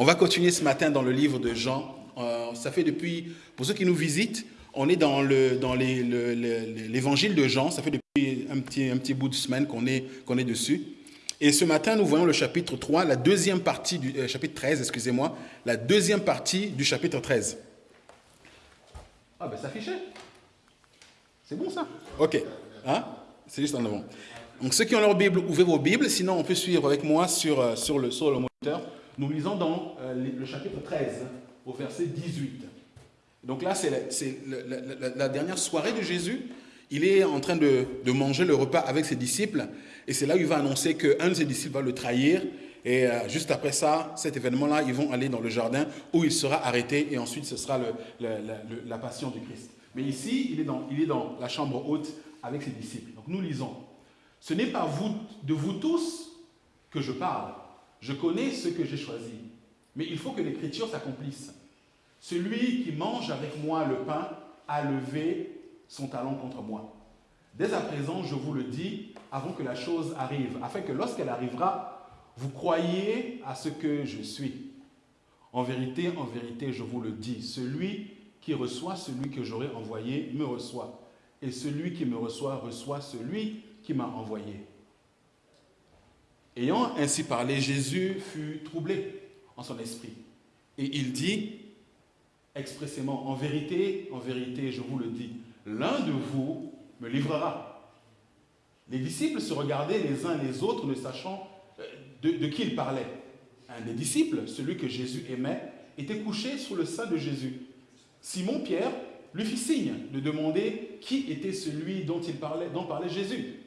On va continuer ce matin dans le livre de Jean. Euh, ça fait depuis, pour ceux qui nous visitent, on est dans l'évangile de Jean. Ça fait depuis un petit, bout de semaine qu'on est, est dessus. Et ce matin, nous voyons le chapitre 3, la deuxième partie du euh, chapitre 13, excusez-moi, la deuxième partie du chapitre 13. Ah ben ça affiché. C'est bon ça Ok. Hein? C'est juste en avant. Donc ceux qui ont leur Bible, ouvrez vos Bibles, sinon on peut suivre avec moi sur, euh, le, sur le moniteur. Nous lisons dans euh, le chapitre 13, au verset 18. Donc là, c'est la, dernière soirée de Jésus. Il est en train de, manger le repas avec ses disciples. Et c'est là où il va annoncer qu'un de ses disciples va le trahir. Et euh, juste après ça, cet événement-là, ils vont aller dans le jardin où il sera arrêté et ensuite ce sera la passion du Christ. Mais ici, il est, dans, la chambre haute avec ses disciples. Donc nous lisons. Ce n'est pas de vous tous que je parle. Je connais ce que j'ai choisi. Mais il faut que l'écriture s'accomplisse. Celui qui mange avec moi le pain a levé son talon contre moi. Dès à présent, je vous le dis, avant que la chose arrive, afin que lorsqu'elle arrivera, vous croyez à ce que je suis. En vérité, en vérité, je vous le dis, celui qui reçoit celui que j'aurai envoyé me reçoit, et celui qui me reçoit reçoit celui qui m'a envoyé. Ayant ainsi parlé, Jésus fut troublé en son esprit, et il dit expressément, en vérité, en vérité, je vous le dis, l'un de vous me livrera. Les disciples se regardaient les uns les autres, ne sachant euh, de, qui ils parlaient. Un des disciples, celui que Jésus aimait, était couché sous le sein de Jésus. Simon Pierre lui fit signe de demander qui était celui dont, il parlait, dont parlait Jésus.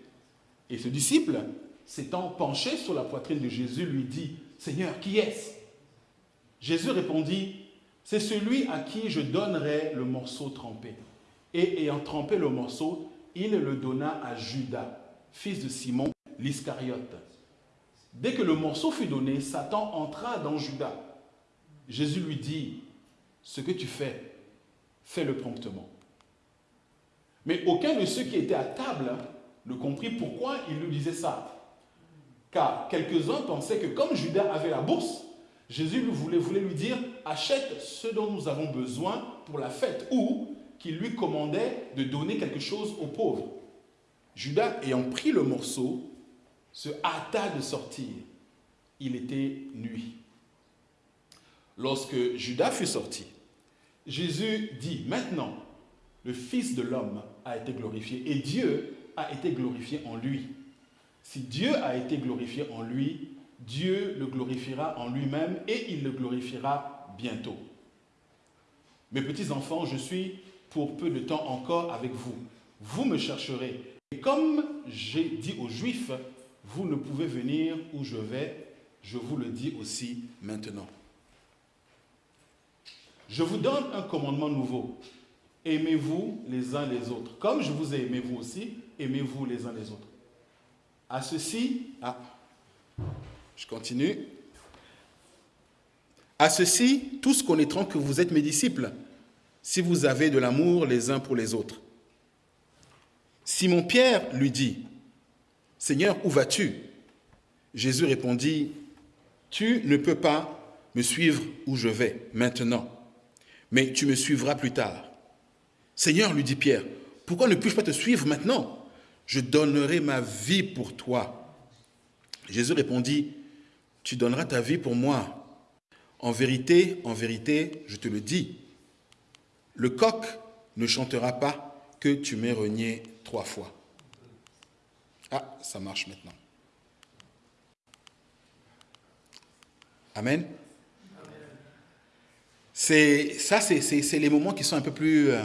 Et ce disciple, s'étant penché sur la poitrine de Jésus, lui dit, Seigneur, qui est-ce? Jésus répondit, c'est celui à qui je donnerai le morceau trempé. Et ayant trempé le morceau, il le donna à Judas, fils de Simon l'Iscariote. Dès que le morceau fut donné, Satan entra dans Judas. Jésus lui dit, ce que tu fais, fais-le promptement. Mais aucun de ceux qui étaient à table ne comprit pourquoi il lui disait ça. Car quelques-uns pensaient que comme Judas avait la bourse, Jésus voulait lui dire, achète ce dont nous avons besoin pour la fête, ou qu'il lui commandait de donner quelque chose aux pauvres. Judas, ayant pris le morceau, se hâta de sortir. Il était nuit. Lorsque Judas fut sorti, Jésus dit, maintenant, le Fils de l'homme a été glorifié et Dieu a été glorifié en lui. Si Dieu a été glorifié en lui, Dieu le glorifiera en lui-même et il le glorifiera bientôt. Mes petits enfants, je suis pour peu de temps encore avec vous. Vous me chercherez. Et comme j'ai dit aux Juifs, vous ne pouvez venir où je vais, je vous le dis aussi maintenant. Je vous donne un commandement nouveau. Aimez-vous les uns les autres. Comme je vous ai aimé vous aussi, aimez-vous les uns les autres. À ceci, ah, je continue. À ceci, tous connaîtront que vous êtes mes disciples, si vous avez de l'amour les uns pour les autres. Simon Pierre lui dit, Seigneur, où vas-tu? Jésus répondit, Tu ne peux pas me suivre où je vais maintenant, mais tu me suivras plus tard. Seigneur, lui dit Pierre, pourquoi ne puis-je pas te suivre maintenant? Je donnerai ma vie pour toi. Jésus répondit, Tu donneras ta vie pour moi. En vérité, en vérité, je te le dis, le coq ne chantera pas que tu m'aies renié trois fois. Ah, ça marche maintenant. Amen. C'est ça, c'est les moments qui sont un peu plus, euh,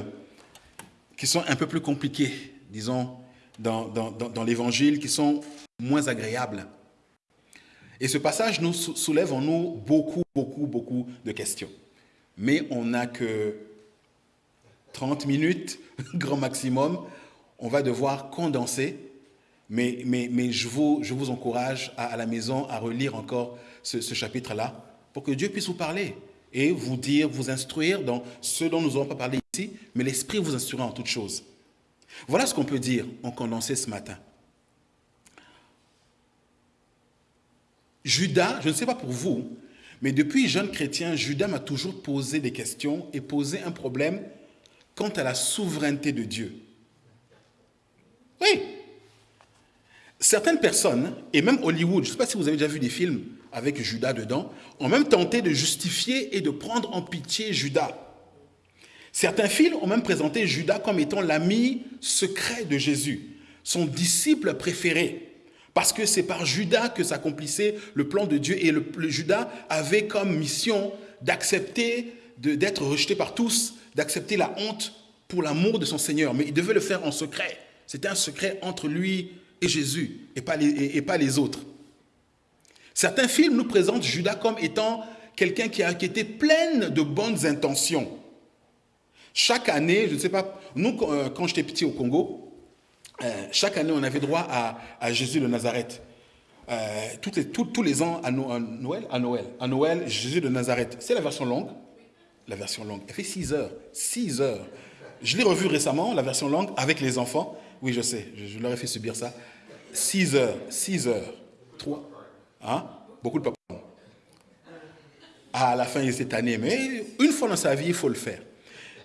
qui sont un peu plus compliqués, disons, dans, l'Évangile, qui sont moins agréables. Et ce passage nous soulève en nous beaucoup, beaucoup, beaucoup de questions. Mais on n'a que 30 minutes, grand maximum. On va devoir condenser, mais, je, vous, je vous encourage à, la maison à relire encore ce, chapitre-là pour que Dieu puisse vous parler et vous dire, vous instruire dans ce dont nous n'aurons pas parlé ici, mais l'Esprit vous instruira en toutes choses. Voilà ce qu'on peut dire en condensé ce matin. Judas, je ne sais pas pour vous, Mais depuis jeune chrétien, Judas m'a toujours posé des questions et posé un problème quant à la souveraineté de Dieu. Oui. Certaines personnes, et même Hollywood, je ne sais pas si vous avez déjà vu des films avec Judas dedans, ont même tenté de justifier et de prendre en pitié Judas. Certains films ont même présenté Judas comme étant l'ami secret de Jésus, son disciple préféré. Parce que c'est par Judas que s'accomplissait le plan de Dieu et le, Judas avait comme mission d'accepter, d'être rejeté par tous, d'accepter la honte pour l'amour de son Seigneur. Mais il devait le faire en secret. C'était un secret entre lui et Jésus et pas les, et, pas les autres. Certains films nous présentent Judas comme étant quelqu'un qui, a, était plein de bonnes intentions. Chaque année, je ne sais pas, nous, quand j'étais petit au Congo, euh, chaque année, on avait droit à, Jésus de Nazareth. Euh, les, tous les ans, à, Noël, à Noël, à Noël, Jésus de Nazareth. C'est la version longue? La version longue. Elle fait 6 heures. 6 heures. Je l'ai revu récemment, la version longue, avec les enfants. Oui, je sais, je, leur ai fait subir ça. 6 heures. 6 heures. 3. Hein? Beaucoup de papa. À la fin, il s'est tanné. Mais une fois dans sa vie, il faut le faire.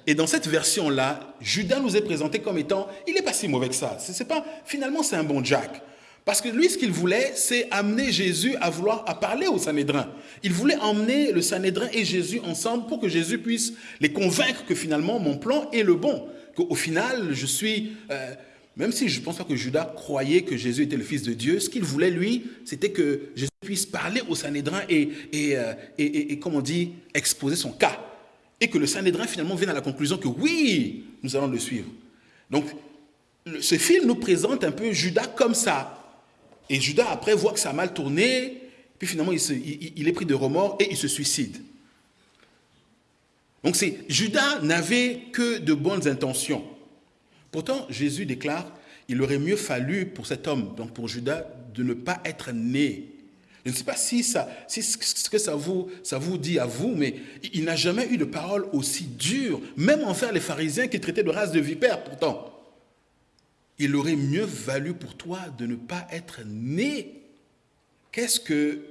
Et dans cette version-là, Judas nous est présenté comme étant, il n'est pas si mauvais que ça. Pas, finalement, c'est un bon Jack. Parce que lui, ce qu'il voulait, c'est amener Jésus à vouloir à parler au Sanhédrin. Il voulait emmener le Sanhédrin et Jésus ensemble pour que Jésus puisse les convaincre que finalement mon plan est le bon. Qu'au final, je suis... Euh, même si je ne pense pas que Judas croyait que Jésus était le Fils de Dieu, ce qu'il voulait, lui, c'était que Jésus puisse parler au Sanhédrin et, et, euh, et, et, comme on dit, exposer son cas et que le Sanhédrin finalement vienne à la conclusion que oui, nous allons le suivre. Donc, ce film nous présente un peu Judas comme ça. Et Judas, après, voit que ça a mal tourné, puis finalement, il, est pris de remords et il se suicide. Donc, c'est Judas n'avait que de bonnes intentions. Pourtant, Jésus déclare, il aurait mieux fallu pour cet homme, donc pour Judas, de ne pas être né je ne sais pas si, ça, ce que ça vous, ça vous dit à vous, mais il n'a jamais eu de parole aussi dure, même envers les pharisiens qu'il traitait de race de vipère pourtant. Il aurait mieux valu pour toi de ne pas être né. Qu'est-ce que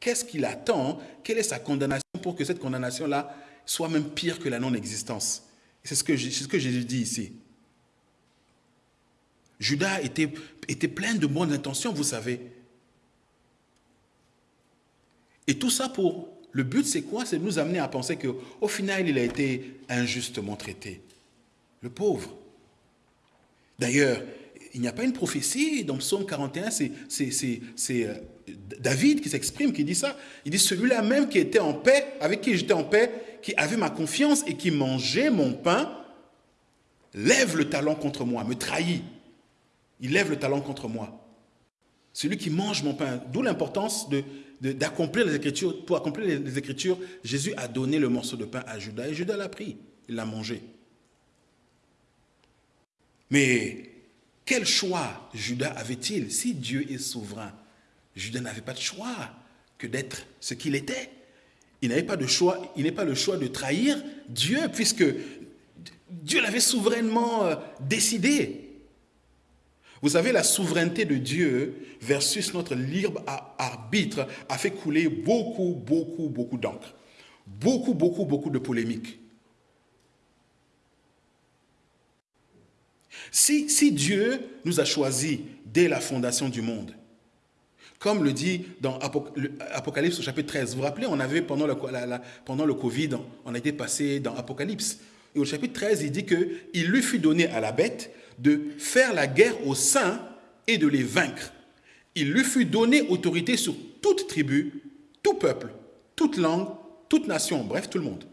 qu'est-ce qu'il attend? Quelle est sa condamnation pour que cette condamnation-là soit même pire que la non-existence? C'est ce, que, ce que Jésus dit ici. Judas était, était plein de bonnes intentions, vous savez. Et tout ça pour... Le but, c'est quoi? C'est de nous amener à penser qu'au final, il a été injustement traité. Le pauvre. D'ailleurs, il n'y a pas une prophétie dans Psaume 41, c'est euh, David qui s'exprime, qui dit ça. Il dit, celui-là même qui était en paix, avec qui j'étais en paix, qui avait ma confiance et qui mangeait mon pain, lève le talon contre moi, me trahit. Il lève le talon contre moi. Celui qui mange mon pain, d'où l'importance de Pour accomplir les Écritures, Jésus a donné le morceau de pain à Judas et Judas l'a pris. Il l'a mangé. Mais quel choix Judas avait-il? Si Dieu est souverain, Judas n'avait pas de choix que d'être ce qu'il était. Il n'avait pas de choix, il n'est pas le choix de trahir Dieu puisque Dieu l'avait souverainement euh, décidé. Vous savez, la souveraineté de Dieu versus notre libre arbitre a fait couler beaucoup, beaucoup, beaucoup d'encre. Beaucoup, beaucoup, beaucoup de polémiques. Si, Dieu nous a choisis dès la fondation du monde, comme le dit dans Apocalypse au chapitre 13, vous vous rappelez, on avait pendant le, pendant le Covid, on a été passé dans Apocalypse. Et au chapitre 13, il dit qu'il lui fut donné à la bête de faire la guerre aux saints et de les vaincre. Il lui fut donné autorité sur toute tribu, tout peuple, toute langue, toute nation, bref, tout le monde.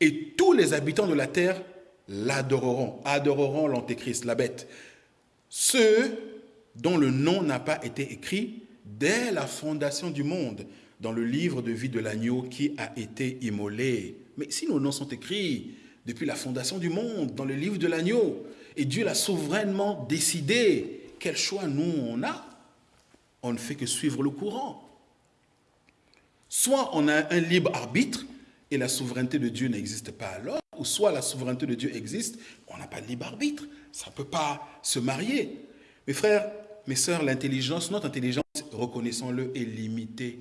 Et tous les habitants de la terre l'adoreront, adoreront l'antéchrist, la bête. Ceux dont le nom n'a pas été écrit dès la fondation du monde dans le livre de vie de l'agneau qui a été immolé. Mais si nos noms sont écrits depuis la fondation du monde dans le livre de l'agneau, et Dieu l'a souverainement décidé. Quel choix nous on a? On ne fait que suivre le courant. Soit on a un libre arbitre et la souveraineté de Dieu n'existe pas alors, ou soit la souveraineté de Dieu existe, on n'a pas de libre arbitre. Ça ne peut pas se marier. Mes frères, mes sœurs, l'intelligence, notre intelligence, reconnaissons-le, est limitée.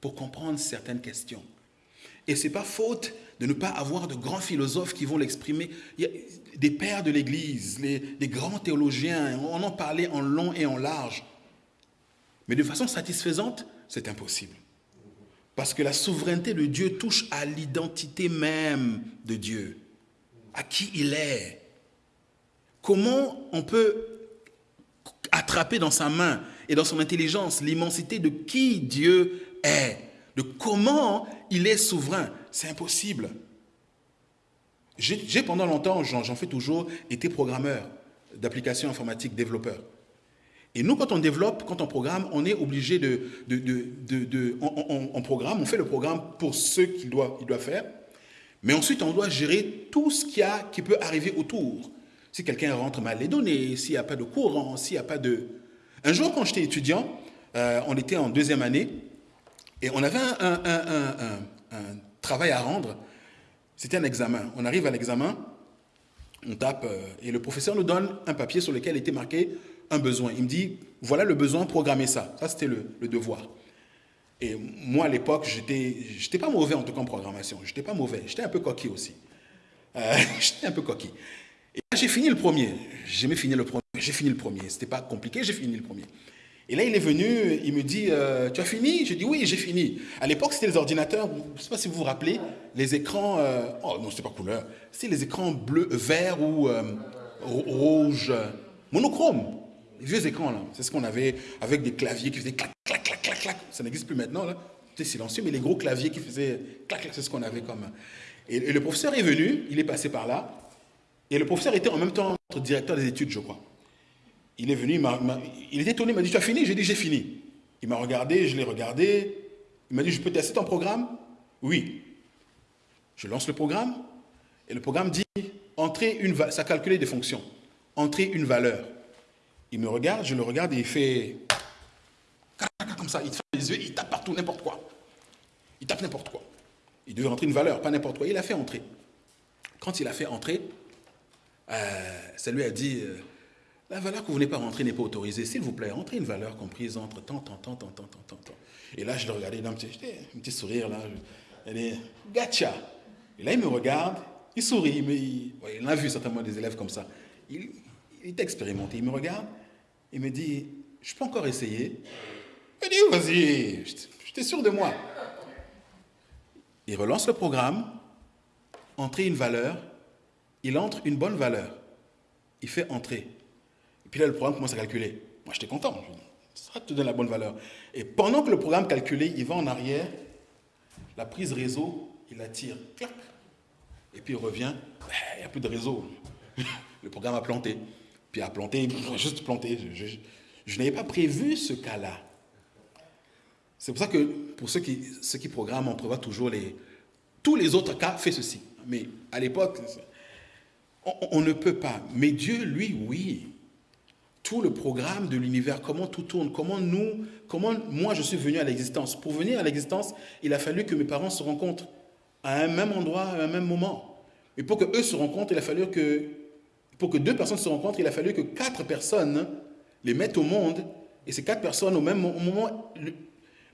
pour comprendre certaines questions. Et ce n'est pas faute de ne pas avoir de grands philosophes qui vont l'exprimer. Des pères de l'Église, des grands théologiens, on en parlait en long et en large. Mais de façon satisfaisante, c'est impossible. Parce que la souveraineté de Dieu touche à l'identité même de Dieu, à qui il est. Comment on peut attraper dans sa main et dans son intelligence l'immensité de qui Dieu est, de comment il est souverain C'est impossible. J'ai pendant longtemps, j'en fais toujours, été programmeur d'applications informatiques, développeur. Et nous, quand on développe, quand on programme, on est obligé de... de, de, on, programme, on fait le programme pour ce qu'il doit, il doit faire, mais ensuite on doit gérer tout ce qu'il y a qui peut arriver autour. Si quelqu'un rentre mal les données, s'il n'y a pas de courant, s'il n'y a pas de... Un jour, quand j'étais étudiant, euh, on était en deuxième année, et on avait un, travail à rendre. C'était un examen. On arrive à l'examen, on tape, euh, et le professeur nous donne un papier sur lequel était marqué un besoin. Il me dit, voilà le besoin, programmez ça. Ça, c'était le, devoir. Et moi, à l'époque, j'étais, j'étais pas mauvais en tout cas en programmation. J'étais pas mauvais. J'étais un peu coquille aussi. Euh, j'étais un peu coquille. Et j'ai fini le premier. J'aimais finir le premier. J'ai fini le premier. C'était pas compliqué, j'ai fini le premier. Et là, il est venu, il me dit, euh, tu as fini? Je dis, oui, j'ai fini. À l'époque, c'était les ordinateurs, je ne sais pas si vous vous rappelez, les écrans, euh, oh non, c'était pas couleur, c'était les écrans bleus, verts ou euh, rouges, monochrome. Les vieux écrans, là, c'est ce qu'on avait avec des claviers qui faisaient clac, clac, clac, clac, clac. Ça n'existe plus maintenant, là. C'était silencieux, mais les gros claviers qui faisaient clac, clac, c'est ce qu'on avait comme. Et, et le professeur est venu, il est passé par là, et le professeur était en même temps directeur des études, je crois. Il est venu, il, était étonné, il m'a dit, tu as fini? J'ai dit, j'ai fini. Il m'a regardé, je l'ai regardé. Il m'a dit, je peux tester ton programme? Oui. Je lance le programme et le programme dit, entrer une ça calculait des fonctions. Entrer une valeur. Il me regarde, je le regarde et il fait comme ça, il fait les yeux, il tape partout, n'importe quoi. Il tape n'importe quoi. Il devait entrer une valeur, pas n'importe quoi. Il a fait entrer. Quand il a fait entrer, euh, ça lui a dit, euh, la valeur que vous venez pas rentrer n'est pas autorisée. S'il vous plaît, rentrez une valeur comprise entre tant, tant, tant, tant, tant, tant, tant. Et là, je le regardais, il un petit, sourire, là. Elle est gacha. Et là, il me regarde, il sourit, mais il, il a vu certainement des élèves comme ça. Il, est expérimenté, il me regarde, il me dit, je peux encore essayer? Je dis, vas-y, j'étais sûr de moi? Il relance le programme, entrer une valeur, il entre une bonne valeur. Il fait entrer. Puis là, le programme commence à calculer. Moi, j'étais content. Ça te donne la bonne valeur. Et pendant que le programme calculait, il va en arrière, la prise réseau, il la tire. Clac. Et puis il revient, ben, il n'y a plus de réseau. Le programme a planté. Puis a planté, juste planté. Je, n'avais pas prévu ce cas-là. C'est pour ça que pour ceux qui, programment, on prévoit toujours les... Tous les autres cas, fait ceci. Mais à l'époque, on, ne peut pas. Mais Dieu, lui, oui tout le programme de l'univers, comment tout tourne, comment nous, comment moi je suis venu à l'existence. Pour venir à l'existence, il a fallu que mes parents se rencontrent à un même endroit, à un même moment. Et pour que eux se rencontrent, il a fallu que, pour que deux personnes se rencontrent, il a fallu que quatre personnes les mettent au monde, et ces quatre personnes au même moment,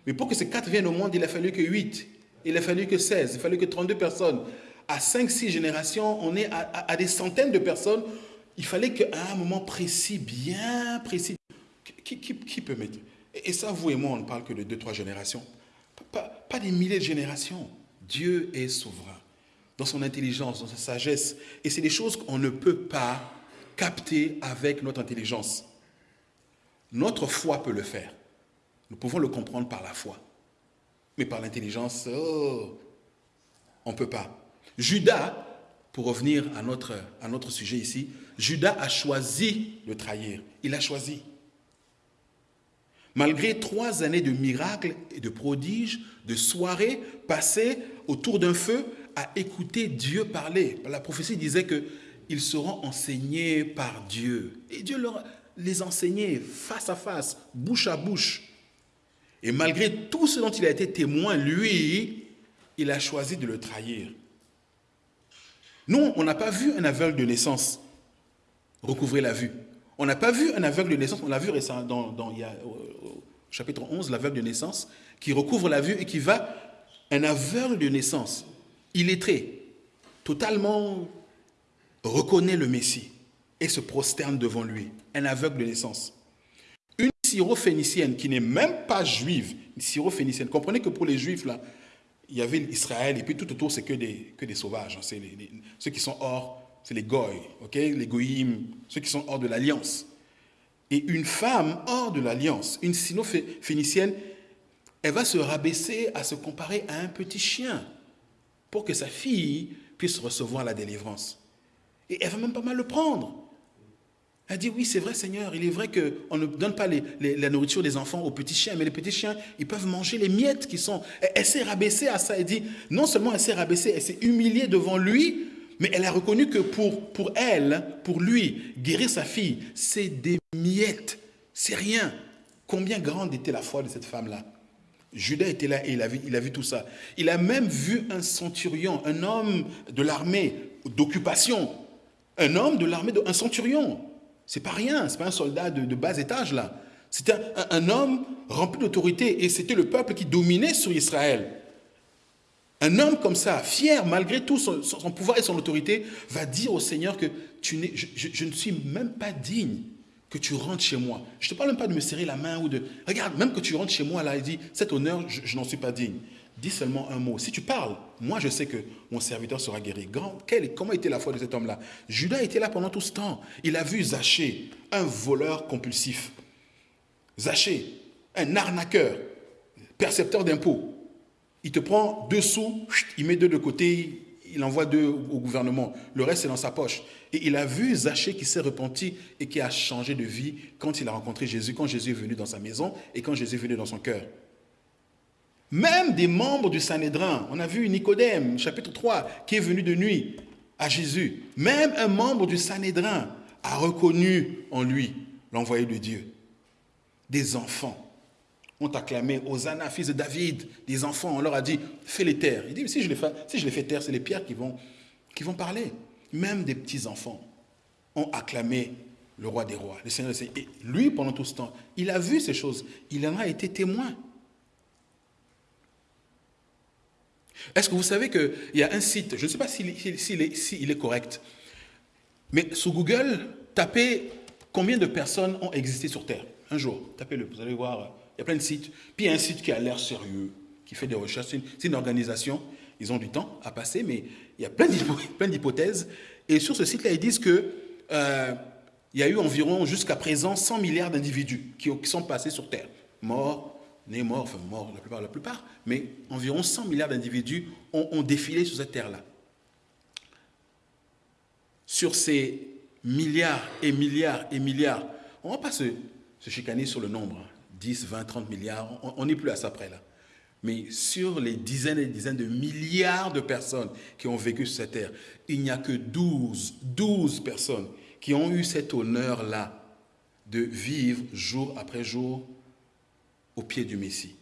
mais pour que ces quatre viennent au monde, il a fallu que huit, il a fallu que 16, il a fallu que 32 personnes. À cinq, six générations, on est à des centaines de personnes il fallait qu'à un moment précis, bien précis, qui, peut mettre Et ça, vous et moi, on ne parle que de deux, trois générations. Pas, des milliers de générations. Dieu est souverain dans son intelligence, dans sa sagesse. Et c'est des choses qu'on ne peut pas capter avec notre intelligence. Notre foi peut le faire. Nous pouvons le comprendre par la foi. Mais par l'intelligence, oh, on ne peut pas. Judas, pour revenir à notre, à notre sujet ici, Judas a choisi de trahir. Il a choisi. Malgré trois années de miracles et de prodiges, de soirées passées autour d'un feu à écouter Dieu parler. La prophétie disait qu'ils seront enseignés par Dieu. Et Dieu leur les enseignait face à face, bouche à bouche. Et malgré tout ce dont il a été témoin, lui, il a choisi de le trahir. Nous, on n'a pas vu un aveugle de naissance recouvrer la vue. On n'a pas vu un aveugle de naissance, on l'a vu récemment dans, il y a, chapitre 11, l'aveugle de naissance, qui recouvre la vue et qui va, un aveugle de naissance, illettré, totalement reconnaît le Messie et se prosterne devant lui, un aveugle de naissance. Une syrophénicienne qui n'est même pas juive, une syrophénicienne, comprenez que pour les juifs, là, il y avait Israël et puis tout autour, c'est que des, que des sauvages. Hein. c'est ceux qui sont hors, c'est les goy, les goyim, ceux qui sont hors de l'alliance. Et une femme hors de l'alliance, une sino-phénicienne, elle va se rabaisser à se comparer à un petit chien pour que sa fille puisse recevoir la délivrance. Et elle va même pas mal le prendre. Elle dit, oui, c'est vrai Seigneur, il est vrai qu'on ne donne pas la nourriture des enfants aux petits chiens, mais les petits chiens, ils peuvent manger les miettes qui sont... Elle, s'est rabaissée à ça, elle dit, non seulement elle s'est rabaissée, elle s'est humiliée devant lui, mais elle a reconnu que pour, pour elle, pour lui, guérir sa fille, c'est des miettes, c'est rien. Combien grande était la foi de cette femme-là? Judas était là et il a, vu, il a vu tout ça. Il a même vu un centurion, un homme de l'armée d'occupation, un homme de l'armée, un centurion, c'est pas rien, c'est pas un soldat de, bas étage là. C'était un, homme rempli d'autorité et c'était le peuple qui dominait sur Israël. Un homme comme ça, fier malgré tout son, pouvoir et son autorité, va dire au Seigneur que tu je, ne suis même pas digne que tu rentres chez moi. Je ne te parle même pas de me serrer la main ou de... Regarde, même que tu rentres chez moi là, il dit, cet honneur, je n'en suis pas digne dis seulement un mot. Si tu parles, moi je sais que mon serviteur sera guéri. comment était la foi de cet homme-là? Judas était là pendant tout ce temps. Il a vu Zachée, un voleur compulsif. Zachée, un arnaqueur, percepteur d'impôts. Il te prend deux sous, il met deux de côté, il envoie deux au gouvernement. Le reste, c'est dans sa poche. Et il a vu Zachée qui s'est repenti et qui a changé de vie quand il a rencontré Jésus, quand Jésus est venu dans sa maison et quand Jésus est venu dans son cœur. Même des membres du Sanhédrin, on a vu Nicodème, chapitre 3, qui est venu de nuit à Jésus. Même un membre du Sanhédrin a reconnu en lui l'envoyé de Dieu. Des enfants ont acclamé Hosanna, fils de David. Des enfants, on leur a dit, fais-les taire. Il dit, si je les fais, si je les fais taire, c'est les pierres qui vont, qui vont parler. Même des petits-enfants ont acclamé le roi des rois, le Seigneur Et lui, pendant tout ce temps, il a vu ces choses. Il en a été témoin. Est-ce que vous savez qu'il y a un site, je ne sais pas s'il est, correct, mais sur Google, tapez combien de personnes ont existé sur Terre un jour. Tapez-le, vous allez voir, il y a plein de sites. Puis il y a un site qui a l'air sérieux, qui fait des recherches. C'est une, organisation, ils ont du temps à passer, mais il y a plein d'hypothèses. Et sur ce site-là, ils disent que euh, il y a eu environ jusqu'à présent 100 milliards d'individus qui, qui sont passés sur Terre, morts, nés morts, enfin morts la plupart, la plupart, mais environ 100 milliards d'individus ont, défilé sur cette terre-là. Sur ces milliards et milliards et milliards, on ne va pas se, chicaner sur le nombre, 10, 20, 30 milliards, on n'est plus à ça près là. Mais sur les dizaines et dizaines de milliards de personnes qui ont vécu sur cette terre, il n'y a que 12, 12 personnes qui ont eu cet honneur-là de vivre jour après jour au pied du Messie.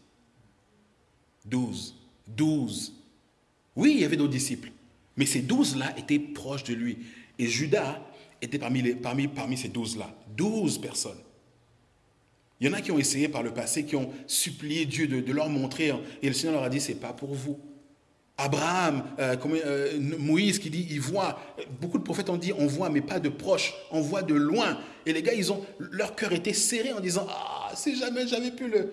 Douze. Douze. Oui, il y avait d'autres disciples, mais ces douze-là étaient proches de lui. Et Judas était parmi, ces douze-là. Douze personnes. Il y en a qui ont essayé par le passé, qui ont supplié Dieu de, leur montrer, hein. et le Seigneur leur a dit, c'est pas pour vous. Abraham, euh, euh, Moïse qui dit, il voit. Beaucoup de prophètes ont dit, on voit, mais pas de proche, on voit de loin. Et les gars, ils ont, leur cœur était serré en disant, ah, si jamais j'avais pu le,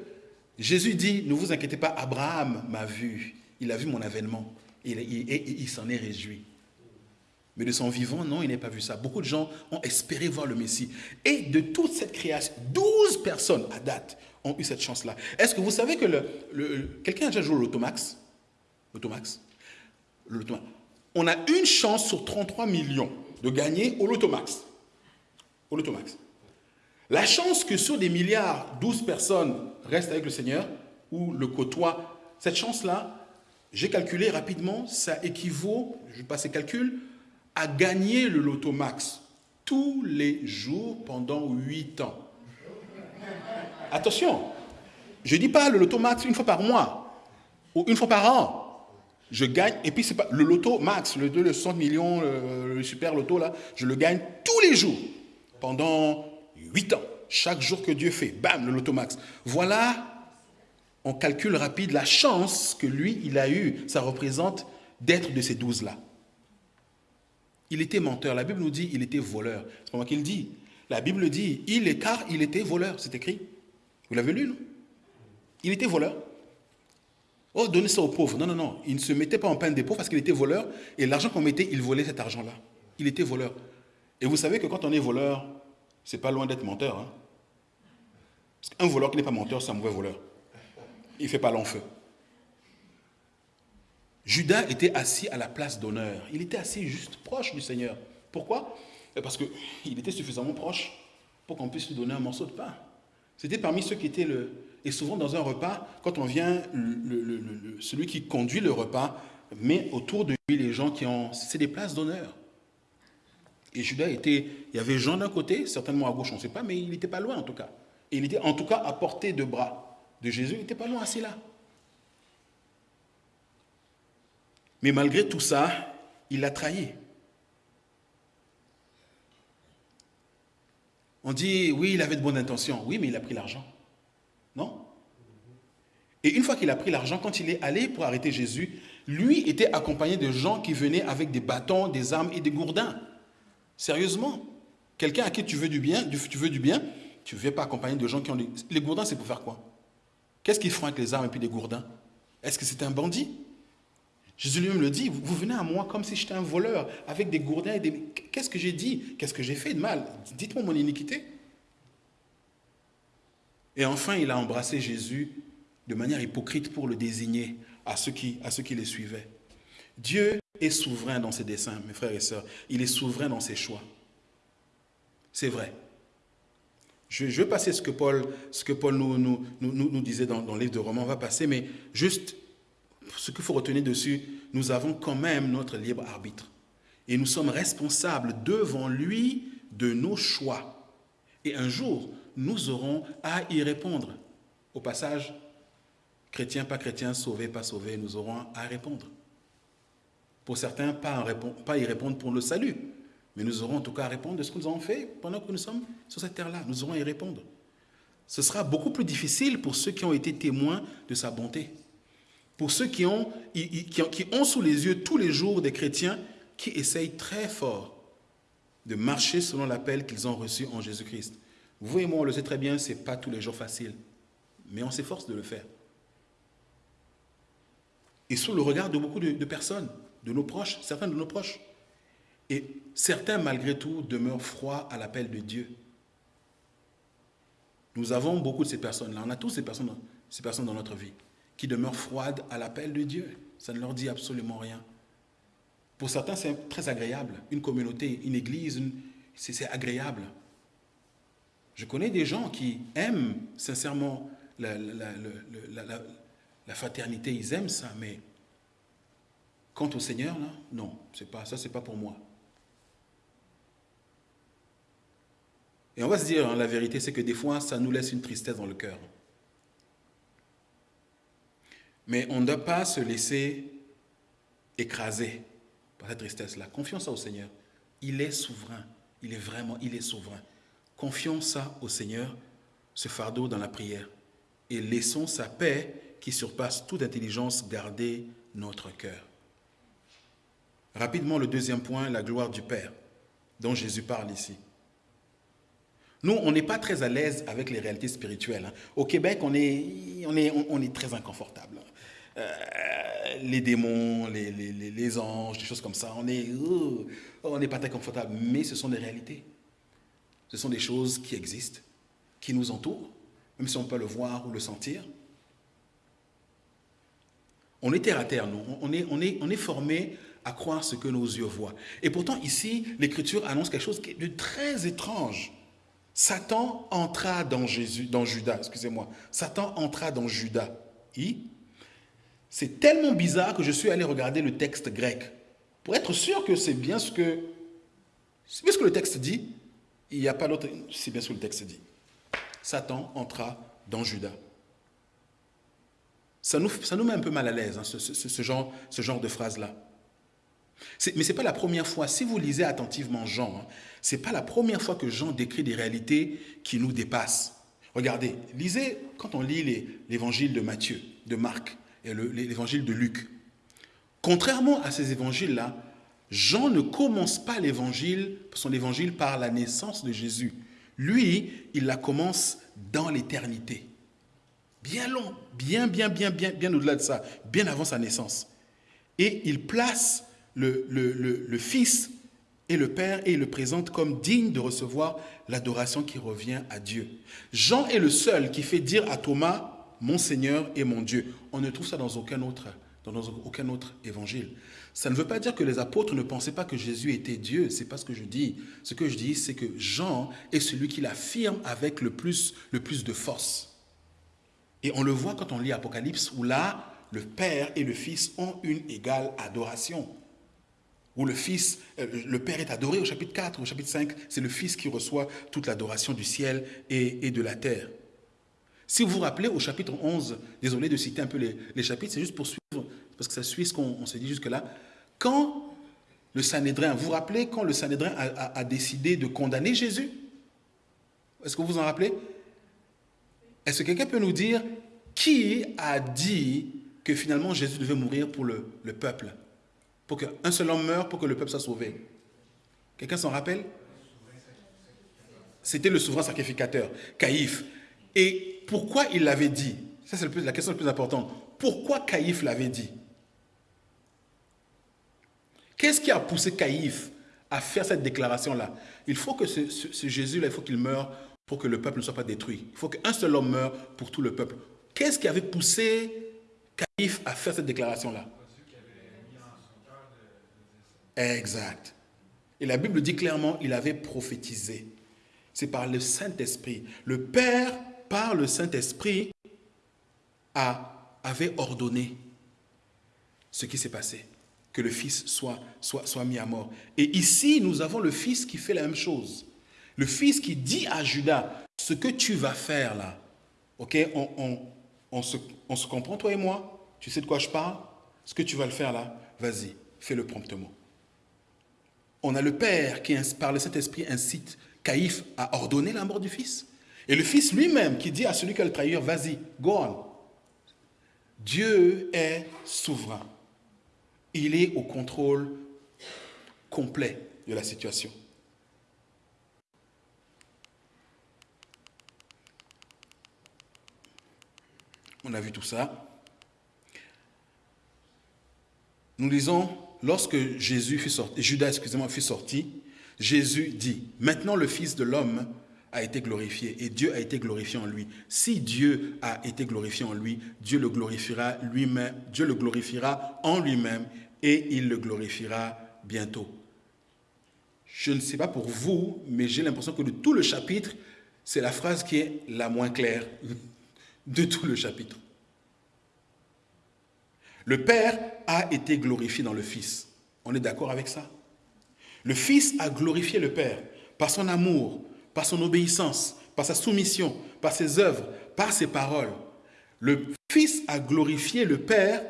Jésus dit, ne vous inquiétez pas, Abraham m'a vu, il a vu mon avènement et il, s'en est réjoui. Mais de son vivant, non, il n'a pas vu ça. Beaucoup de gens ont espéré voir le Messie. Et de toute cette création, 12 personnes à date ont eu cette chance-là. Est-ce que vous savez que quelqu'un a déjà joué au Lotomax Lotomax On a une chance sur 33 millions de gagner au Lotomax. Au Lotomax. La chance que sur des milliards, 12 personnes restent avec le Seigneur ou le côtoient, cette chance-là, j'ai calculé rapidement, ça équivaut, je passe les calculs, à gagner le loto max tous les jours pendant 8 ans. Attention, je ne dis pas le loto max une fois par mois ou une fois par an. Je gagne, et puis c'est pas le loto max, le 2, le 100 millions, le, super loto là, je le gagne tous les jours pendant Huit ans. Chaque jour que Dieu fait, bam, le lotomax. Voilà en calcul rapide, la chance que lui, il a eue, ça représente d'être de ces douze-là. Il était menteur. La Bible nous dit il était voleur. C'est pas moi qui le. La Bible dit il est car il était voleur. C'est écrit. Vous l'avez lu, non? Il était voleur. Oh, donnez ça aux pauvres. Non, non, non. Il ne se mettait pas en peine des pauvres parce qu'il était voleur. Et l'argent qu'on mettait, il volait cet argent-là. Il était voleur. Et vous savez que quand on est voleur, c'est pas loin d'être menteur. Hein? Parce qu'un voleur qui n'est pas menteur, c'est un mauvais voleur. Il ne fait pas long. Judas était assis à la place d'honneur. Il était assis juste proche du Seigneur. Pourquoi? Parce qu'il était suffisamment proche pour qu'on puisse lui donner un morceau de pain. C'était parmi ceux qui étaient le... Et souvent dans un repas, quand on vient, celui qui conduit le repas met autour de lui les gens qui ont... C'est des places d'honneur. Et Judas était... Il y avait Jean d'un côté, certainement à gauche, on ne sait pas, mais il n'était pas loin en tout cas. Et il était en tout cas à portée de bras de Jésus, il n'était pas loin assis là. Mais malgré tout ça, il l'a trahi. On dit, oui, il avait de bonnes intentions. Oui, mais il a pris l'argent. Non? Et une fois qu'il a pris l'argent, quand il est allé pour arrêter Jésus, lui était accompagné de gens qui venaient avec des bâtons, des armes et des gourdins. Sérieusement? Quelqu'un à qui tu veux du bien, tu veux du bien, tu ne veux pas accompagner de gens qui ont des... Les gourdins, c'est pour faire quoi? Qu'est-ce qu'ils font avec les armes et puis des gourdins? Est-ce que c'est un bandit? Jésus lui-même le dit, vous venez à moi comme si j'étais un voleur, avec des gourdins et des... Qu'est-ce que j'ai dit? Qu'est-ce que j'ai fait de mal? Dites-moi mon iniquité. Et enfin, il a embrassé Jésus de manière hypocrite pour le désigner à ceux qui, à ceux les suivaient. Dieu est souverain dans ses desseins, mes frères et sœurs. Il est souverain dans ses choix. C'est vrai. Je, vais passer ce que Paul, ce que Paul nous, disait dans, dans le livre de Romains, on va passer, mais juste ce qu'il faut retenir dessus, nous avons quand même notre libre arbitre. Et nous sommes responsables devant lui de nos choix. Et un jour, nous aurons à y répondre. Au passage, chrétien, pas chrétien, sauvé, pas sauvé, nous aurons à répondre. Pour certains, pas, pas y répondre pour le salut, mais nous aurons en tout cas à répondre de ce que nous avons fait pendant que nous sommes sur cette terre-là. Nous aurons à y répondre. Ce sera beaucoup plus difficile pour ceux qui ont été témoins de sa bonté. Pour ceux qui ont, qui ont sous les yeux tous les jours des chrétiens qui essayent très fort de marcher selon l'appel qu'ils ont reçu en Jésus-Christ. Vous et moi, on le sait très bien, ce n'est pas tous les jours facile, mais on s'efforce de le faire. Et sous le regard de beaucoup de, de personnes, de nos proches, certains de nos proches. Et certains, malgré tout, demeurent froids à l'appel de Dieu. Nous avons beaucoup de ces personnes-là. On a tous ces personnes, ces personnes dans notre vie qui demeurent froides à l'appel de Dieu. Ça ne leur dit absolument rien. Pour certains, c'est très agréable. Une communauté, une église, c'est agréable. Je connais des gens qui aiment sincèrement la, fraternité, ils aiment ça, mais quant au Seigneur, là, non, pas, ça, c'est pas pour moi. Et on va se dire, hein, la vérité, c'est que des fois, ça nous laisse une tristesse dans le cœur. Mais on ne doit pas se laisser écraser par cette tristesse-là. Confions ça au Seigneur. Il est souverain. Il est vraiment, il est souverain. Confions ça au Seigneur, ce fardeau dans la prière. Et laissons sa paix qui surpasse toute intelligence garder notre cœur. Rapidement, le deuxième point, la gloire du Père, dont Jésus parle ici. Nous, on n'est pas très à l'aise avec les réalités spirituelles. Hein. Au Québec, on est, on est, on est très inconfortable. Euh, les démons, les, les, anges, des choses comme ça. On est, euh, on n'est pas très confortable, mais ce sont des réalités. Ce sont des choses qui existent, qui nous entourent, même si on peut le voir ou le sentir. On est terre à terre, nous. On est, on est, on est formé à croire ce que nos yeux voient. Et pourtant, ici, l'Écriture annonce quelque chose de très étrange. Satan entra dans Jésus, dans Judas, excusez-moi. Satan entra dans Judas. C'est tellement bizarre que je suis allé regarder le texte grec pour être sûr que c'est bien ce que, c'est ce que le texte dit. Il n'y a pas d'autre, c'est bien ce que le texte dit. Satan entra dans Judas. Ça nous, ça met un peu mal à l'aise, hein, ce, genre, de phrase-là. Mais ce n'est pas la première fois, si vous lisez attentivement Jean, hein, ce n'est pas la première fois que Jean décrit des réalités qui nous dépassent. Regardez, lisez, quand on lit l'évangile de Matthieu, de Marc l'évangile de Luc, contrairement à ces évangiles-là, Jean ne commence pas l'évangile, son évangile par la naissance de Jésus. Lui, il la commence dans l'éternité. Bien long, bien, bien, bien, bien, bien au-delà de ça, bien avant sa naissance. Et il place le, le, Fils et le Père et il le présente comme digne de recevoir l'adoration qui revient à Dieu. Jean est le seul qui fait dire à Thomas, mon Seigneur et mon Dieu. On ne trouve ça dans aucun autre, dans aucun autre évangile. Ça ne veut pas dire que les apôtres ne pensaient pas que Jésus était Dieu. C'est pas ce que je dis. Ce que je dis, c'est que Jean est celui qui l'affirme avec le plus, le plus de force. Et on le voit quand on lit Apocalypse, où là, le Père et le Fils ont une égale adoration. Où le Fils, euh, le Père est adoré au chapitre 4, au chapitre 5, c'est le Fils qui reçoit toute l'adoration du ciel et, de la terre. Si vous vous rappelez, au chapitre 11, désolé de citer un peu les, chapitres, c'est juste pour suivre, parce que ça suit ce qu'on s'est dit jusque-là. Quand le Sanhédrin, vous vous rappelez quand le Sanhédrin a décidé de condamner Jésus? Est-ce que vous vous en rappelez? Est-ce que quelqu'un peut nous dire qui a dit que finalement Jésus devait mourir pour le, peuple? Pour qu'un seul homme meure pour que le peuple soit sauvé. Quelqu'un s'en rappelle? C'était le souverain sacrificateur, Caïphe. Et pourquoi il l'avait dit? Ça, c'est la question la plus importante. Pourquoi Caïphe l'avait dit? Qu'est-ce qui a poussé Caïphe à faire cette déclaration-là? Il faut que ce, ce Jésus-là, il faut qu'il meure pour que le peuple ne soit pas détruit. Il faut qu'un seul homme meure pour tout le peuple. Qu'est-ce qui avait poussé Caïphe à faire cette déclaration-là? Exact. Et la Bible dit clairement, il avait prophétisé. C'est par le Saint-Esprit. Le Père, par le Saint-Esprit, avait ordonné ce qui s'est passé, que le Fils soit, soit, soit mis à mort. Et ici, nous avons le Fils qui fait la même chose. Le fils qui dit à Judas, ce que tu vas faire là, ok, on, se, comprend toi et moi, tu sais de quoi je parle, ce que tu vas le faire là, vas-y, fais-le promptement. On a le Père qui, par le Saint-Esprit, incite Caïphe à ordonner la mort du Fils. Et le Fils lui-même qui dit à celui qui a le trahir, vas-y, go on. Dieu est souverain. Il est au contrôle complet de la situation. On a vu tout ça. Nous lisons, lorsque Jésus fut sorti, Judas, excusez-moi, fut sorti, Jésus dit, maintenant le Fils de l'homme a été glorifié et Dieu a été glorifié en lui. Si Dieu a été glorifié en lui, Dieu le glorifiera lui-même, Dieu le glorifiera en lui-même et il le glorifiera bientôt. Je ne sais pas pour vous, mais j'ai l'impression que de tout le chapitre, c'est la phrase qui est la moins claire de tout le chapitre. Le Père a été glorifié dans le Fils. On est d'accord avec ça? Le Fils a glorifié le Père par son amour, par son obéissance, par sa soumission, par ses œuvres, par ses paroles. Le Fils a glorifié le Père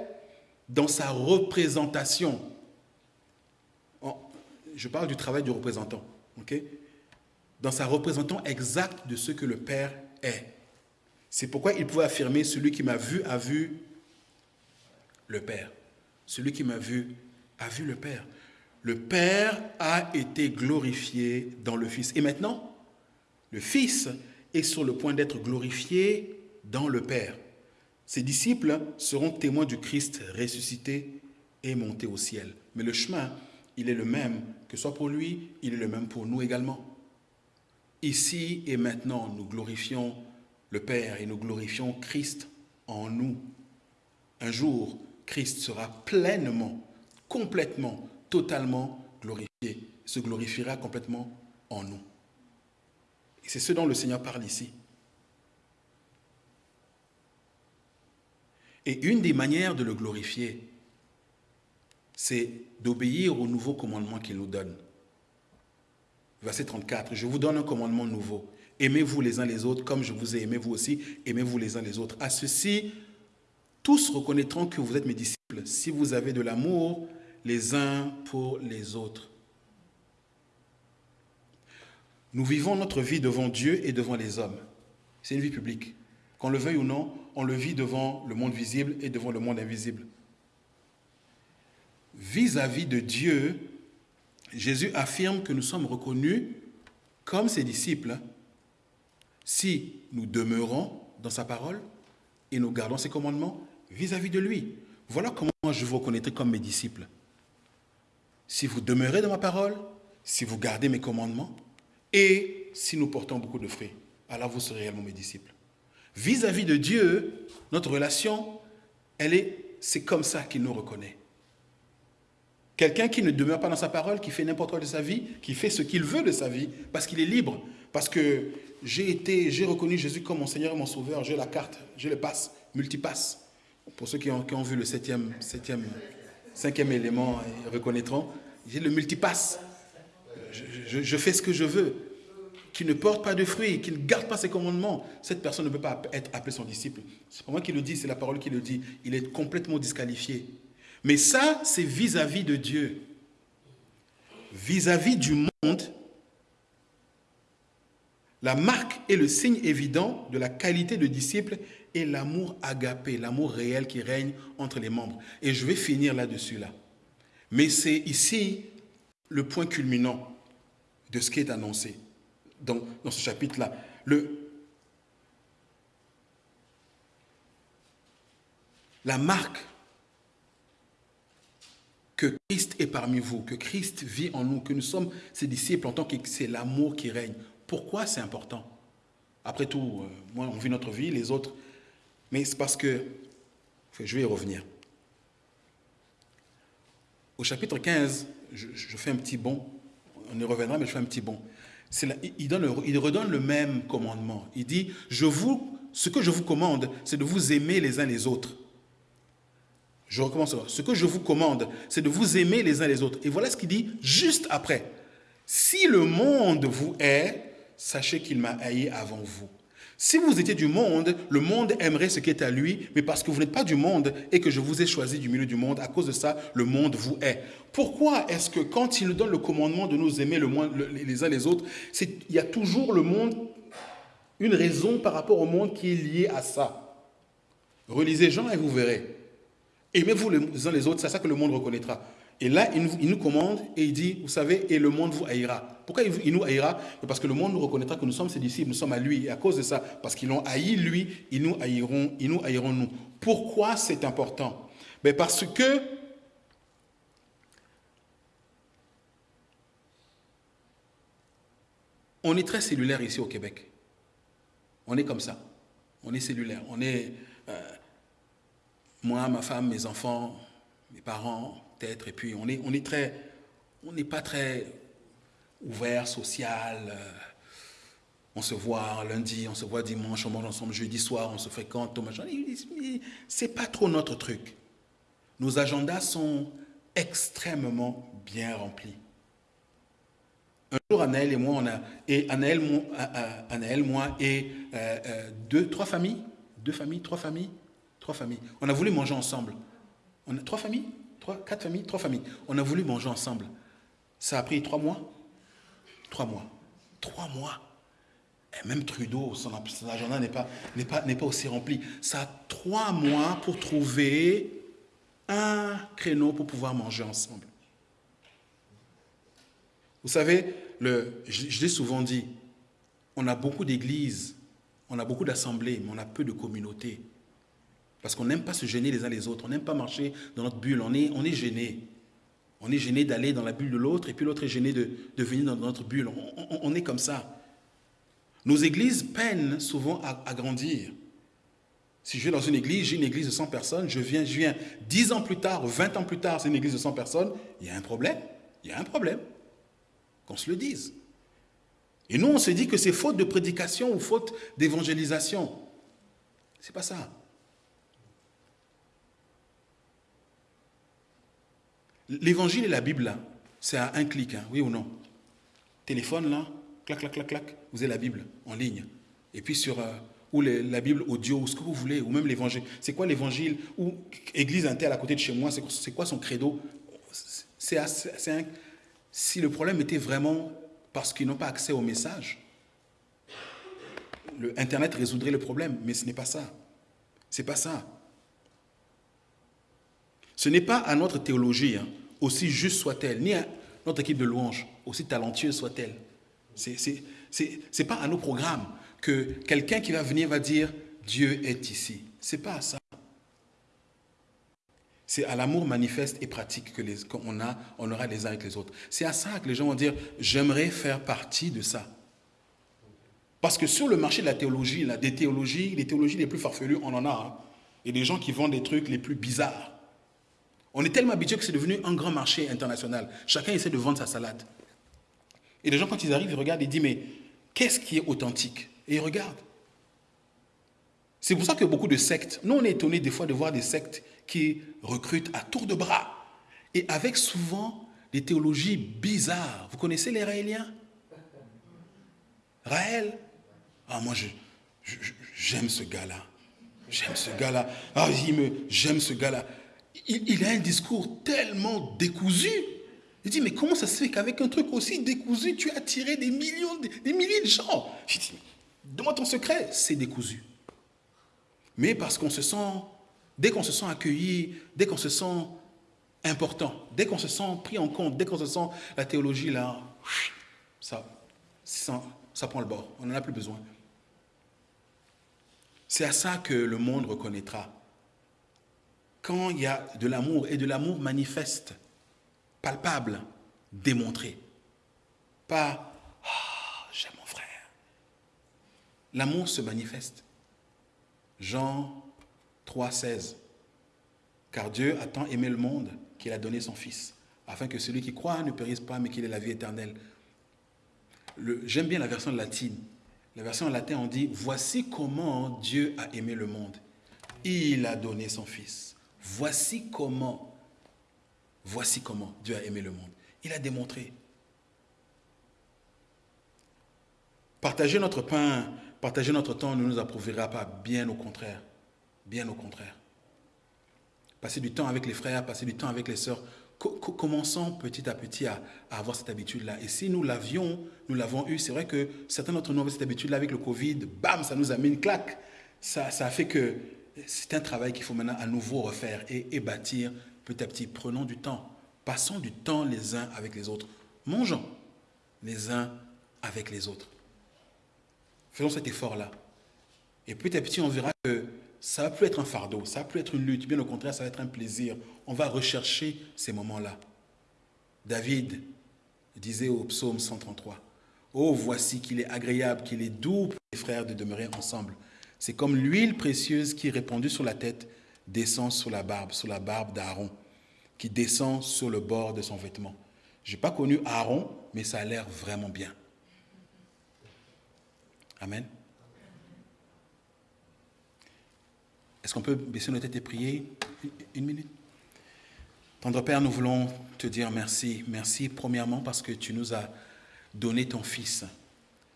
dans sa représentation. Je parle du travail du représentant. Dans sa représentation exacte de ce que le Père est. C'est pourquoi il pouvait affirmer, celui qui m'a vu a vu le Père. Celui qui m'a vu a vu le Père. Le Père a été glorifié dans le Fils. Et maintenant, le Fils est sur le point d'être glorifié dans le Père. Ses disciples seront témoins du Christ ressuscité et monté au ciel. Mais le chemin, il est le même, que soit pour lui, il est le même pour nous également. Ici et maintenant, nous glorifions le Père et nous glorifions Christ en nous. Un jour, Christ sera pleinement, complètement, totalement glorifié, se glorifiera complètement en nous. Et c'est ce dont le Seigneur parle ici. Et une des manières de le glorifier, c'est d'obéir au nouveau commandement qu'il nous donne. Verset 34, je vous donne un commandement nouveau. Aimez-vous les uns les autres comme je vous ai aimé vous aussi. Aimez-vous les uns les autres. À ceci, tous reconnaîtront que vous êtes mes disciples si vous avez de l'amour les uns pour les autres. Nous vivons notre vie devant Dieu et devant les hommes. C'est une vie publique. Qu'on le veuille ou non, on le vit devant le monde visible et devant le monde invisible. Vis-à-vis de Dieu, Jésus affirme que nous sommes reconnus comme ses disciples si nous demeurons dans sa parole et nous gardons ses commandements vis-à-vis de lui. Voilà comment je vous reconnaîtrai comme mes disciples. Si vous demeurez dans ma parole, si vous gardez mes commandements et si nous portons beaucoup de fruits, alors vous serez réellement mes disciples. Vis-à-vis de Dieu, notre relation, elle est, c'est comme ça qu'il nous reconnaît. Quelqu'un qui ne demeure pas dans sa parole, qui fait n'importe quoi de sa vie, qui fait ce qu'il veut de sa vie, parce qu'il est libre, parce que j'ai été, j'ai reconnu Jésus comme mon Seigneur et mon Sauveur, j'ai la carte, j'ai le passe, multipasse. Pour ceux qui ont, vu le septième, septième, cinquième élément, ils reconnaîtront, j'ai le multipasse. Je, fais ce que je veux. Qui ne porte pas de fruits, qui ne garde pas ses commandements, cette personne ne peut pas être appelée son disciple. C'est pas moi qui le dis, c'est la parole qui le dit. Il est complètement disqualifié. Mais ça, c'est vis-à-vis de Dieu. Vis-à-vis du monde, la marque et le signe évident de la qualité de disciple est l'amour agapé, l'amour réel qui règne entre les membres. Et je vais finir là-dessus là. Mais c'est ici le point culminant de ce qui est annoncé dans, dans ce chapitre-là. la marque que Christ est parmi vous, que Christ vit en nous, que nous sommes ses disciples en tant que c'est l'amour qui règne. Pourquoi c'est important? Après tout, euh, moi, on vit notre vie, les autres. Mais c'est parce que, je vais y revenir. Au chapitre 15, je, fais un petit bond, on y reviendra, mais je fais un petit bond. il, il redonne le même commandement. Il dit, je vous, ce que je vous commande, c'est de vous aimer les uns les autres. Je recommence. Ce que je vous commande, c'est de vous aimer les uns les autres. Et voilà ce qu'il dit juste après. Si le monde vous hait, sachez qu'il m'a haï avant vous. Si vous étiez du monde, le monde aimerait ce qui est à lui, mais parce que vous n'êtes pas du monde et que je vous ai choisi du milieu du monde, à cause de ça, le monde vous hait. Pourquoi est-ce que quand il nous donne le commandement de nous aimer le, les uns les autres, il y a toujours le monde, une raison par rapport au monde qui est liée à ça? Relisez Jean et vous verrez. Aimez-vous les uns les autres, c'est ça que le monde reconnaîtra. Et là, il nous, commande et il dit, vous savez, et le monde vous haïra. Pourquoi il nous haïra? Parce que le monde nous reconnaîtra que nous sommes ses disciples, nous sommes à lui. Et à cause de ça, parce qu'ils l'ont haï lui, ils nous haïront, ils nous haïront nous. Pourquoi c'est important? Mais Parce que on est très cellulaire ici au Québec. On est comme ça. On est cellulaire. On est... Euh, moi, ma femme, mes enfants, mes parents, et puis on est, on est très, on n'est pas très ouvert, social. Euh, on se voit lundi, on se voit dimanche, on mange ensemble jeudi soir, on se fréquente, c'est pas trop notre truc. Nos agendas sont extrêmement bien remplis. Un jour, Anaël et moi, on a, et Anaël, moi, Anaël, moi et euh, euh, deux, trois familles, deux familles, trois familles, Trois familles. On a voulu manger ensemble. On a trois familles? Trois, quatre familles Trois familles. On a voulu manger ensemble. Ça a pris trois mois Trois mois. Trois mois. Et même Trudeau, son, agenda n'est pas, pas, pas aussi rempli. Ça a trois mois pour trouver un créneau pour pouvoir manger ensemble. Vous savez, je l'ai souvent dit, on a beaucoup d'églises, on a beaucoup d'assemblées, mais on a peu de communautés. Parce qu'on n'aime pas se gêner les uns les autres. On n'aime pas marcher dans notre bulle. On est, on est gêné. On est gêné d'aller dans la bulle de l'autre et puis l'autre est gêné de, de, venir dans notre bulle. On, est comme ça. Nos églises peinent souvent à, grandir. Si je vais dans une église, j'ai une église de 100 personnes, je viens, je viens 10 ans plus tard, 20 ans plus tard, c'est une église de 100 personnes, il y a un problème. Il y a un problème. Qu'on se le dise. Et nous, on se dit que c'est faute de prédication ou faute d'évangélisation. C'est pas ça. L'évangile et la Bible, là, c'est à un clic, hein, oui ou non? Téléphone, là, clac, clac, clac, clac, vous avez la Bible en ligne. Et puis sur, euh, ou la Bible audio, ou ce que vous voulez, ou même l'évangile. C'est quoi l'évangile? Ou église interne à côté de chez moi, c'est quoi son credo? C'est Si le problème était vraiment parce qu'ils n'ont pas accès au message, le Internet résoudrait le problème, mais ce n'est pas ça. C'est pas ça. Ce n'est pas à notre théologie, hein, aussi juste soit-elle, ni à notre équipe de louanges, aussi talentueuse soit-elle. Ce n'est pas à nos programmes que quelqu'un qui va venir va dire Dieu est ici. C'est pas à ça. C'est à l'amour manifeste et pratique que qu'on a, on aura les uns avec les autres. C'est à ça que les gens vont dire j'aimerais faire partie de ça. Parce que sur le marché de la théologie, des théologies, les théologies les plus farfelues, on en a. Hein. Et des gens qui vendent des trucs les plus bizarres. On est tellement habitué que c'est devenu un grand marché international. Chacun essaie de vendre sa salade. Et les gens, quand ils arrivent, ils regardent et disent, mais qu'est-ce qui est authentique? Et ils regardent. C'est pour ça que beaucoup de sectes, nous on est étonnés des fois de voir des sectes qui recrutent à tour de bras et avec souvent des théologies bizarres. Vous connaissez les Raéliens? Raël? Ah, moi, j'aime ce gars-là. J'aime ce gars-là. Ah, j'aime ce gars-là il, a un discours tellement décousu. Il dit, mais comment ça se fait qu'avec un truc aussi décousu, tu as attiré des millions, des, milliers de gens? Je dis, donne-moi ton secret, c'est décousu. Mais parce qu'on se sent, dès qu'on se sent accueilli, dès qu'on se sent important, dès qu'on se sent pris en compte, dès qu'on se sent la théologie là, ça, ça, ça prend le bord, on n'en a plus besoin. C'est à ça que le monde reconnaîtra quand il y a de l'amour, et de l'amour manifeste, palpable, démontré. Pas ah, j'aime mon frère. L'amour se manifeste. Jean 3, 16. Car Dieu a tant aimé le monde qu'il a donné son Fils, afin que celui qui croit ne périsse pas, mais qu'il ait la vie éternelle. J'aime bien la version latine. La version en latin, on dit Voici comment Dieu a aimé le monde. Il a donné son Fils Voici comment, voici comment Dieu a aimé le monde. Il a démontré. Partager notre pain, partager notre temps ne nous approuvera pas, bien au contraire. Bien au contraire. Passer du temps avec les frères, passer du temps avec les sœurs. commençons petit à petit à, avoir cette habitude-là. Et si nous l'avions, nous l'avons eu, c'est vrai que certains d'entre nous avaient cette habitude-là avec le Covid, bam, ça nous a mis une claque. Ça, ça a fait que c'est un travail qu'il faut maintenant à nouveau refaire et, bâtir petit à petit. Prenons du temps. Passons du temps les uns avec les autres. Mangeons les uns avec les autres. Faisons cet effort-là. Et petit à petit, on verra que ça ne va plus être un fardeau, ça ne va plus être une lutte. Bien au contraire, ça va être un plaisir. On va rechercher ces moments-là. David disait au psaume 133, Oh, voici qu'il est agréable, qu'il est doux pour les frères de demeurer ensemble. C'est comme l'huile précieuse qui, répandue sur la tête, descend sur la barbe, sur la barbe d'Aaron, qui descend sur le bord de son vêtement. Je n'ai pas connu Aaron, mais ça a l'air vraiment bien. Amen. Est-ce qu'on peut baisser nos têtes et prier une minute? Tendre Père, nous voulons te dire merci. Merci premièrement parce que tu nous as donné ton Fils.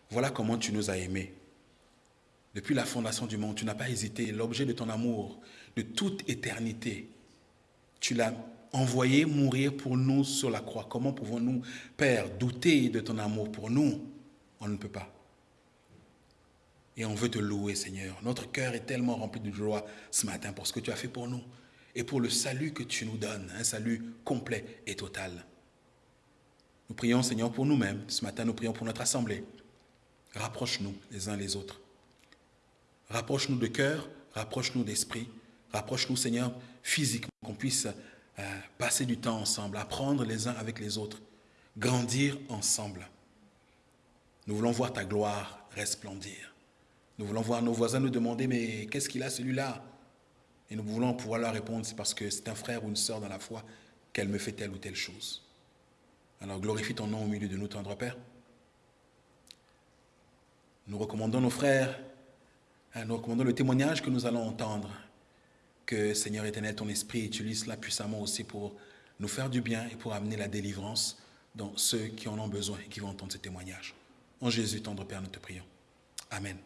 Voilà comment tu nous as aimés. Depuis la fondation du monde, tu n'as pas hésité. L'objet de ton amour, de toute éternité, tu l'as envoyé mourir pour nous sur la croix. Comment pouvons-nous, Père, douter de ton amour pour nous? On ne peut pas. Et on veut te louer, Seigneur. Notre cœur est tellement rempli de joie ce matin pour ce que tu as fait pour nous et pour le salut que tu nous donnes, un salut complet et total. Nous prions, Seigneur, pour nous-mêmes. Ce matin, nous prions pour notre assemblée. Rapproche-nous les uns les autres. Rapproche-nous de cœur, rapproche-nous d'esprit, rapproche-nous, Seigneur, physiquement, qu'on puisse euh, passer du temps ensemble, apprendre les uns avec les autres, grandir ensemble. Nous voulons voir ta gloire resplendir. Nous voulons voir nos voisins nous demander, mais qu'est-ce qu'il a celui-là? Et nous voulons pouvoir leur répondre, c'est parce que c'est un frère ou une sœur dans la foi qu'elle me fait telle ou telle chose. Alors glorifie ton nom au milieu de nous, tendre Père. Nous recommandons nos frères nous recommandons le témoignage que nous allons entendre. Que Seigneur éternel, ton esprit utilise cela puissamment aussi pour nous faire du bien et pour amener la délivrance dans ceux qui en ont besoin et qui vont entendre ce témoignage. En Jésus, tendre Père, nous te prions. Amen.